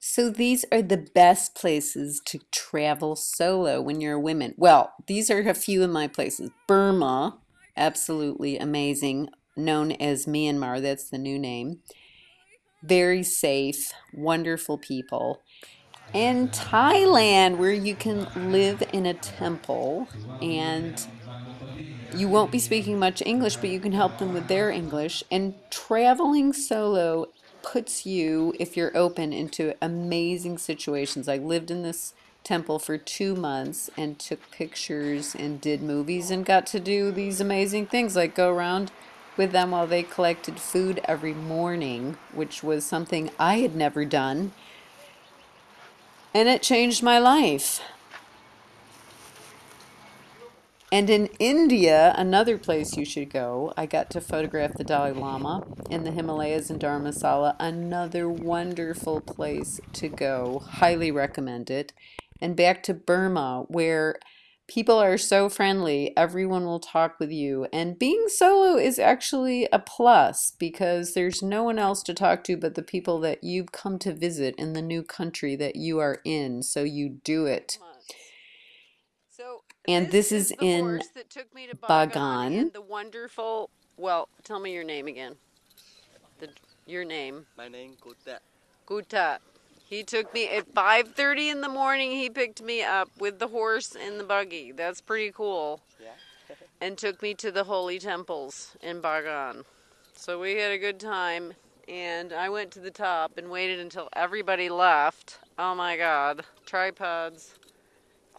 So these are the best places to travel solo when you're a woman. Well, these are a few of my places. Burma, absolutely amazing, known as Myanmar, that's the new name. Very safe, wonderful people. And Thailand, where you can live in a temple and you won't be speaking much English, but you can help them with their English. And traveling solo puts you, if you're open, into amazing situations. I lived in this temple for two months and took pictures and did movies and got to do these amazing things like go around with them while they collected food every morning, which was something I had never done. And it changed my life. And in India, another place you should go, I got to photograph the Dalai Lama in the Himalayas in Dharamsala. Another wonderful place to go. Highly recommend it. And back to Burma, where people are so friendly, everyone will talk with you. And being solo is actually a plus because there's no one else to talk to but the people that you've come to visit in the new country that you are in. So you do it. And this, this is, is in Bagan. The wonderful, well, tell me your name again. The, your name. My name Guta. Guta. He took me at 5:30 in the morning. He picked me up with the horse and the buggy. That's pretty cool. Yeah. and took me to the holy temples in Bagan. So we had a good time and I went to the top and waited until everybody left. Oh my god. Tripods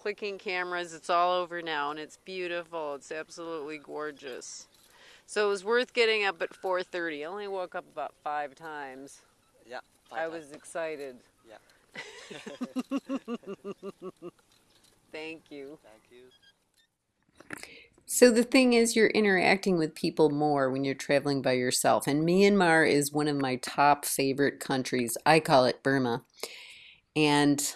clicking cameras. It's all over now and it's beautiful. It's absolutely gorgeous. So it was worth getting up at 4.30. I only woke up about five times. Yeah. Five I was excited. Yeah. Thank you. Thank you. So the thing is, you're interacting with people more when you're traveling by yourself. And Myanmar is one of my top favorite countries. I call it Burma. And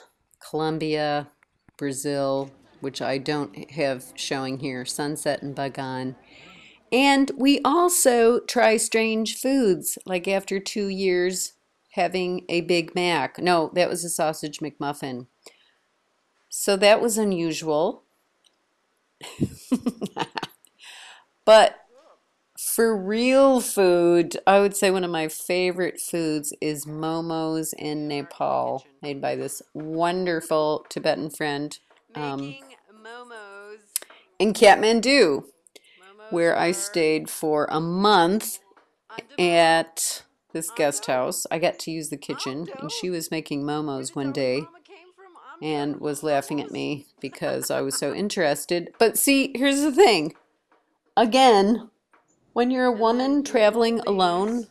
Colombia, Brazil, which I don't have showing here, Sunset and Bagan. And we also try strange foods, like after two years having a Big Mac. No, that was a sausage McMuffin. So that was unusual. but for real food, I would say one of my favorite foods is momos in Nepal, made by this wonderful Tibetan friend. Um, momos. In Kathmandu, where I stayed for a month at this guest house. I got to use the kitchen, and she was making momos one day and was laughing at me because I was so interested. But see, here's the thing. Again, when you're a woman traveling alone,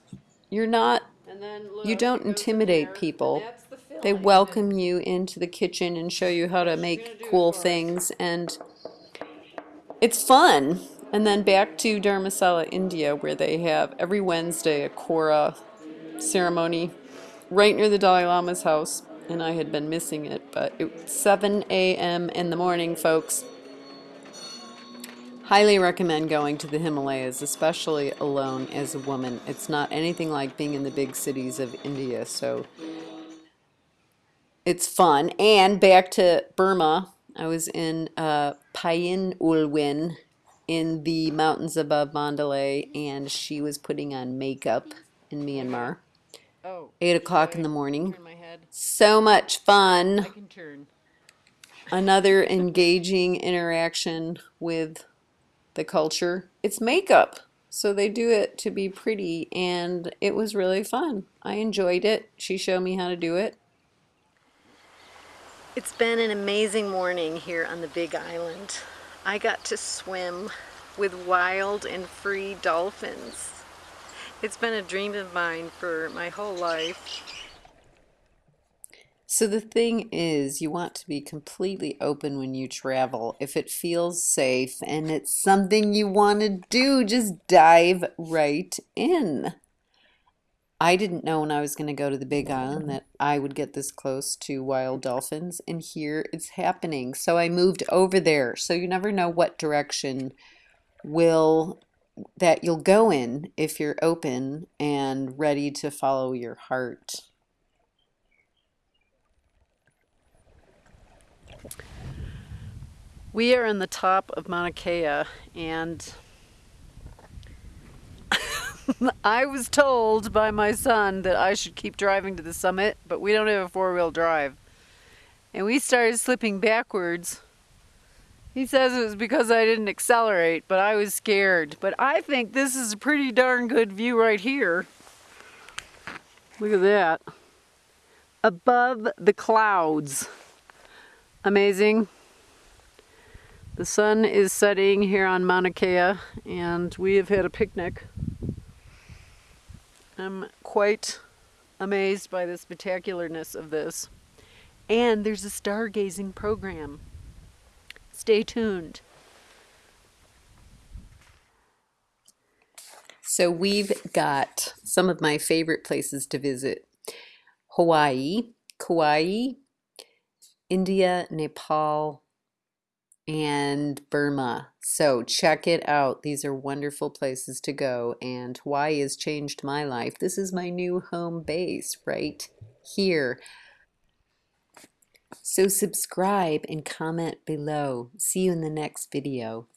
you're not, you don't intimidate people. They welcome you into the kitchen and show you how to make cool things, and it's fun. And then back to Dharamsala, India, where they have every Wednesday a Kora ceremony right near the Dalai Lama's house. And I had been missing it, but it's 7 a.m. in the morning, folks. Highly recommend going to the Himalayas, especially alone as a woman. It's not anything like being in the big cities of India, so it's fun. And back to Burma, I was in uh, Pyin Oo Lwin in the mountains above Mandalay, and she was putting on makeup in Myanmar. Oh, 8 o'clock in the morning. So much fun. Another engaging interaction with the culture. It's makeup. So they do it to be pretty and it was really fun. I enjoyed it. She showed me how to do it. It's been an amazing morning here on the Big Island. I got to swim with wild and free dolphins. It's been a dream of mine for my whole life. So the thing is, you want to be completely open when you travel. If it feels safe and it's something you want to do, just dive right in. I didn't know when I was going to go to the Big Island that I would get this close to wild dolphins, and here it's happening. So I moved over there. So you never know what direction will that you'll go in if you're open and ready to follow your heart. We are in the top of Mauna Kea and I was told by my son that I should keep driving to the summit, but we don't have a four-wheel drive. And we started slipping backwards. He says it was because I didn't accelerate, but I was scared. But I think this is a pretty darn good view right here. Look at that. Above the clouds. Amazing. The sun is setting here on Mauna Kea, and we have had a picnic. I'm quite amazed by the spectacularness of this. And there's a stargazing program. Stay tuned. So we've got some of my favorite places to visit. Hawaii, Kauai, India, Nepal, and Burma. So check it out. These are wonderful places to go, and Hawaii has changed my life. This is my new home base right here. So subscribe and comment below. See you in the next video.